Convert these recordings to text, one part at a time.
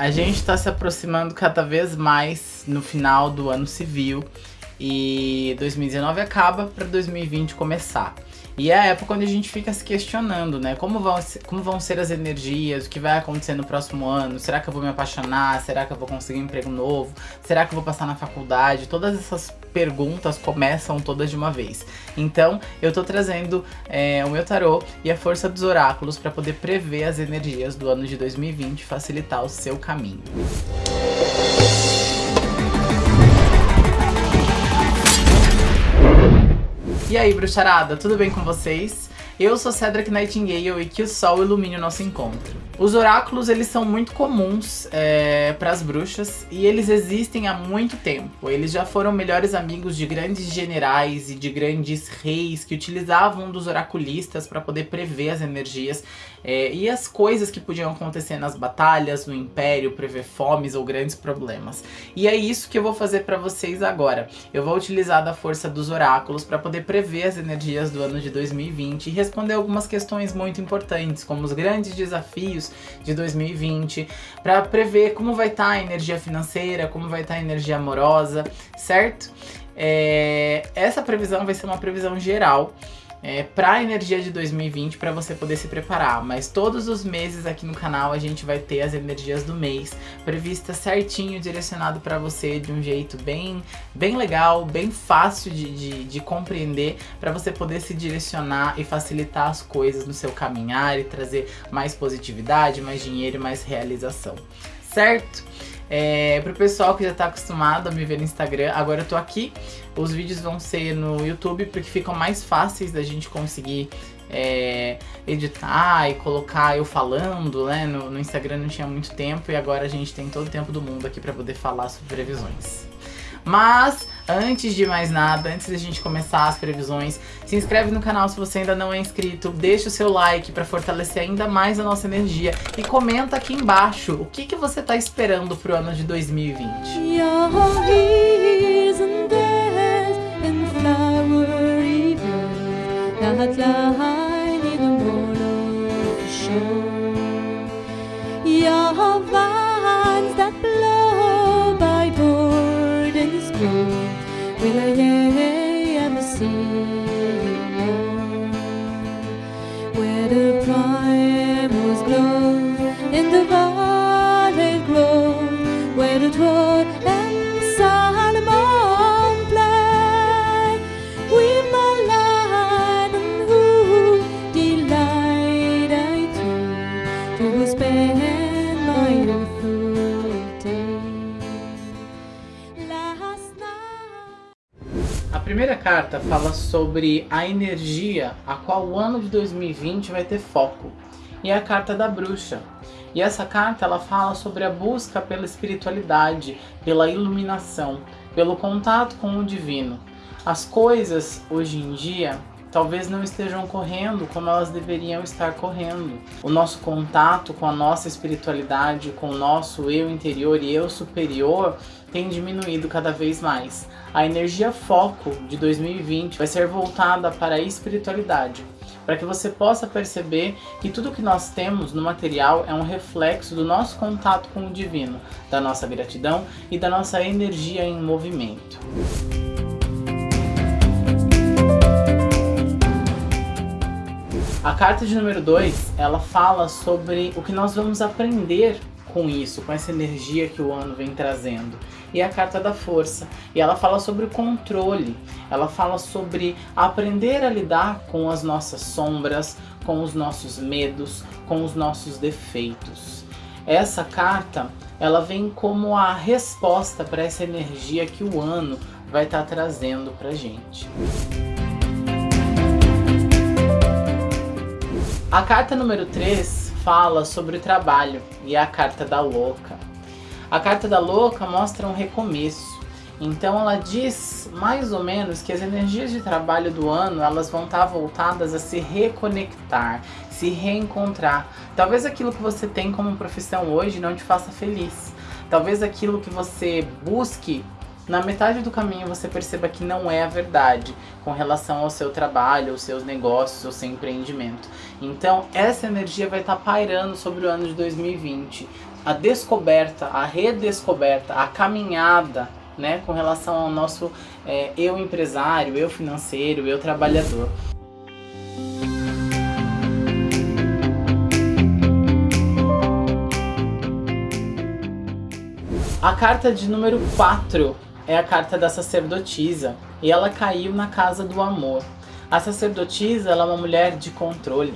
A gente está se aproximando cada vez mais no final do ano civil e 2019 acaba para 2020 começar. E é a época onde a gente fica se questionando, né? Como vão, como vão ser as energias, o que vai acontecer no próximo ano? Será que eu vou me apaixonar? Será que eu vou conseguir um emprego novo? Será que eu vou passar na faculdade? Todas essas perguntas começam todas de uma vez. Então, eu tô trazendo é, o meu tarô e a força dos oráculos para poder prever as energias do ano de 2020 e facilitar o seu caminho. E aí, bruxarada, tudo bem com vocês? Eu sou Cedric Nightingale e que o sol ilumine o nosso encontro. Os oráculos, eles são muito comuns é, para as bruxas e eles existem há muito tempo. Eles já foram melhores amigos de grandes generais e de grandes reis que utilizavam dos oraculistas para poder prever as energias é, e as coisas que podiam acontecer nas batalhas, no império, prever fomes ou grandes problemas. E é isso que eu vou fazer para vocês agora. Eu vou utilizar da força dos oráculos para poder prever as energias do ano de 2020 e responder algumas questões muito importantes, como os grandes desafios de 2020, para prever como vai estar tá a energia financeira, como vai estar tá a energia amorosa, certo? É, essa previsão vai ser uma previsão geral é, para a energia de 2020 para você poder se preparar. Mas todos os meses aqui no canal a gente vai ter as energias do mês previstas certinho, direcionado para você de um jeito bem, bem legal, bem fácil de, de, de compreender para você poder se direcionar e facilitar as coisas no seu caminhar e trazer mais positividade, mais dinheiro e mais realização. Certo? É, pro pessoal que já tá acostumado a me ver no Instagram, agora eu tô aqui. Os vídeos vão ser no YouTube porque ficam mais fáceis da gente conseguir é, editar e colocar eu falando, né? No, no, Instagram não tinha muito tempo e agora a gente tem todo o tempo do mundo aqui pra poder falar sobre previsões. Mas, antes de mais nada, antes da gente começar as previsões, se inscreve no canal se você ainda não é inscrito, deixa o seu like para fortalecer ainda mais a nossa energia e comenta aqui embaixo o que, que você está esperando pro ano de 2020. Wileye Amasiyo Where the primrose glow In the violet glow Where the twilight. Primeira carta fala sobre a energia a qual o ano de 2020 vai ter foco. E é a carta da bruxa. E essa carta ela fala sobre a busca pela espiritualidade, pela iluminação, pelo contato com o divino. As coisas hoje em dia talvez não estejam correndo como elas deveriam estar correndo. O nosso contato com a nossa espiritualidade, com o nosso eu interior e eu superior tem diminuído cada vez mais. A energia foco de 2020 vai ser voltada para a espiritualidade, para que você possa perceber que tudo que nós temos no material é um reflexo do nosso contato com o divino, da nossa gratidão e da nossa energia em movimento. A carta de número 2, ela fala sobre o que nós vamos aprender com isso, com essa energia que o ano vem trazendo. E a carta da força. E ela fala sobre o controle. Ela fala sobre aprender a lidar com as nossas sombras, com os nossos medos, com os nossos defeitos. Essa carta, ela vem como a resposta para essa energia que o ano vai estar tá trazendo pra gente. A carta número 3 fala sobre o trabalho e a carta da louca. A carta da louca mostra um recomeço. Então ela diz mais ou menos que as energias de trabalho do ano elas vão estar voltadas a se reconectar, se reencontrar. Talvez aquilo que você tem como profissão hoje não te faça feliz. Talvez aquilo que você busque na metade do caminho você perceba que não é a verdade com relação ao seu trabalho, aos seus negócios, ao seu empreendimento. Então essa energia vai estar tá pairando sobre o ano de 2020. a descoberta, a redescoberta, a caminhada né, com relação ao nosso é, eu empresário, eu financeiro, eu trabalhador. A carta de número 4 é a carta da sacerdotisa e ela caiu na casa do amor. A sacerdotisa ela é uma mulher de controle,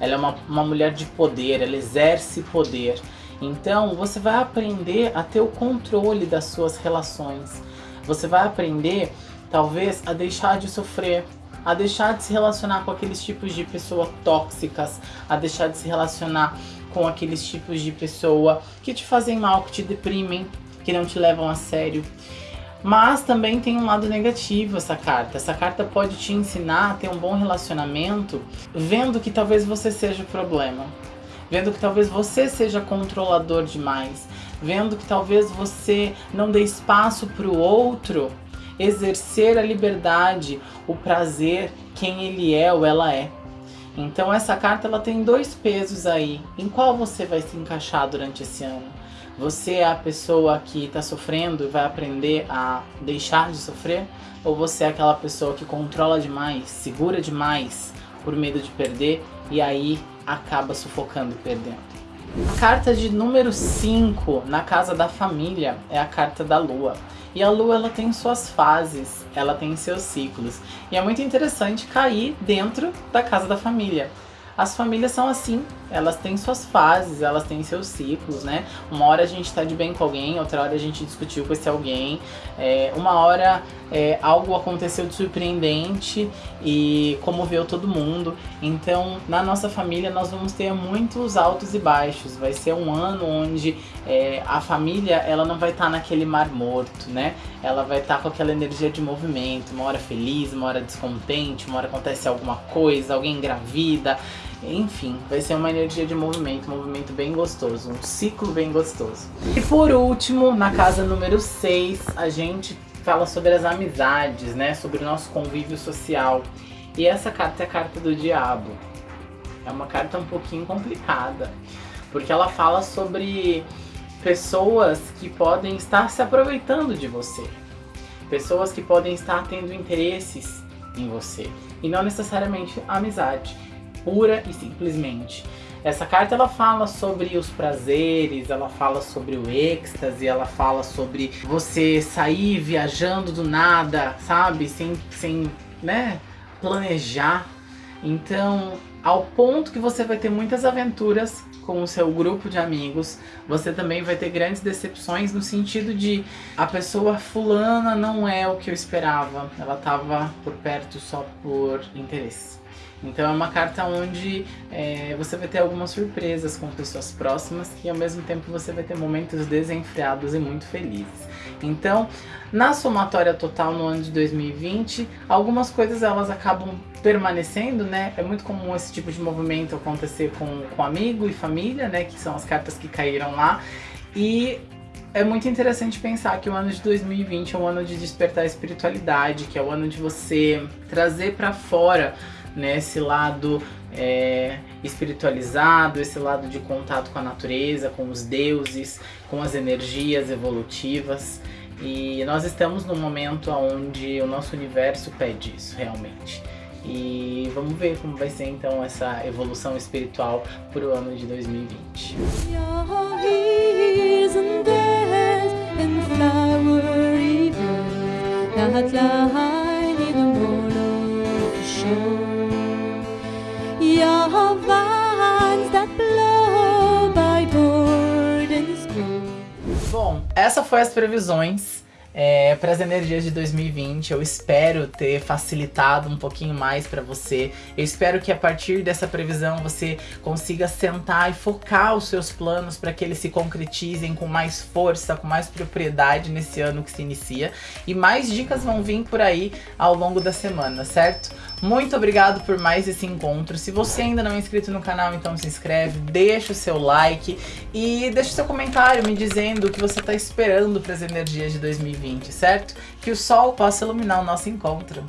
ela é uma, uma mulher de poder, ela exerce poder. Então você vai aprender a ter o controle das suas relações. Você vai aprender, talvez, a deixar de sofrer, a deixar de se relacionar com aqueles tipos de pessoas tóxicas, a deixar de se relacionar com aqueles tipos de pessoa que te fazem mal, que te deprimem, que não te levam a sério. Mas também tem um lado negativo essa carta. Essa carta pode te ensinar a ter um bom relacionamento, vendo que talvez você seja o problema. Vendo que talvez você seja controlador demais. Vendo que talvez você não dê espaço para o outro exercer a liberdade, o prazer, quem ele é ou ela é. Então essa carta ela tem dois pesos aí. Em qual você vai se encaixar durante esse ano? Você é a pessoa que está sofrendo e vai aprender a deixar de sofrer? Ou você é aquela pessoa que controla demais, segura demais por medo de perder e aí acaba sufocando e perdendo? A carta de número 5 na casa da família é a carta da lua. E a lua ela tem suas fases, ela tem seus ciclos. E é muito interessante cair dentro da casa da família. As famílias são assim, elas têm suas fases, elas têm seus ciclos, né? Uma hora a gente tá de bem com alguém, outra hora a gente discutiu com esse alguém, é, uma hora é, algo aconteceu de surpreendente e comoveu todo mundo. Então, na nossa família, nós vamos ter muitos altos e baixos. Vai ser um ano onde é, a família ela não vai estar tá naquele mar morto, né? Ela vai estar tá com aquela energia de movimento, uma hora feliz, uma hora descontente, uma hora acontece alguma coisa, alguém engravida. Enfim, vai ser uma energia de movimento, um movimento bem gostoso, um ciclo bem gostoso. E por último, na casa número 6, a gente fala sobre as amizades, né? Sobre o nosso convívio social. E essa carta é a carta do diabo. É uma carta um pouquinho complicada, porque ela fala sobre pessoas que podem estar se aproveitando de você. Pessoas que podem estar tendo interesses em você. E não necessariamente amizade pura e simplesmente. Essa carta ela fala sobre os prazeres, ela fala sobre o êxtase, ela fala sobre você sair viajando do nada, sabe? Sem, sem né, planejar. Então, ao ponto que você vai ter muitas aventuras com o seu grupo de amigos, você também vai ter grandes decepções no sentido de a pessoa fulana não é o que eu esperava, ela estava por perto só por interesse. Então é uma carta onde é, você vai ter algumas surpresas com pessoas próximas e ao mesmo tempo você vai ter momentos desenfreados e muito felizes. Então, na somatória total no ano de 2020, algumas coisas elas acabam permanecendo, né? É muito comum esse tipo de movimento acontecer com, com amigo e família, né? Que são as cartas que caíram lá. E é muito interessante pensar que o ano de 2020 é um ano de despertar a espiritualidade, que é o ano de você trazer para fora né, esse lado é, espiritualizado, esse lado de contato com a natureza, com os deuses, com as energias evolutivas. E nós estamos num momento onde o nosso universo pede isso realmente. E vamos ver como vai ser então essa evolução espiritual para o ano de 2020. Essa foi as previsões é, para as energias de 2020. Eu espero ter facilitado um pouquinho mais para você. Eu espero que a partir dessa previsão você consiga sentar e focar os seus planos para que eles se concretizem com mais força, com mais propriedade nesse ano que se inicia. E mais dicas vão vir por aí ao longo da semana, certo? Muito obrigado por mais esse encontro. Se você ainda não é inscrito no canal, então se inscreve, deixa o seu like e deixa o seu comentário me dizendo o que você está esperando para as energias de 2020. 2020, certo? Que o sol possa iluminar o nosso encontro.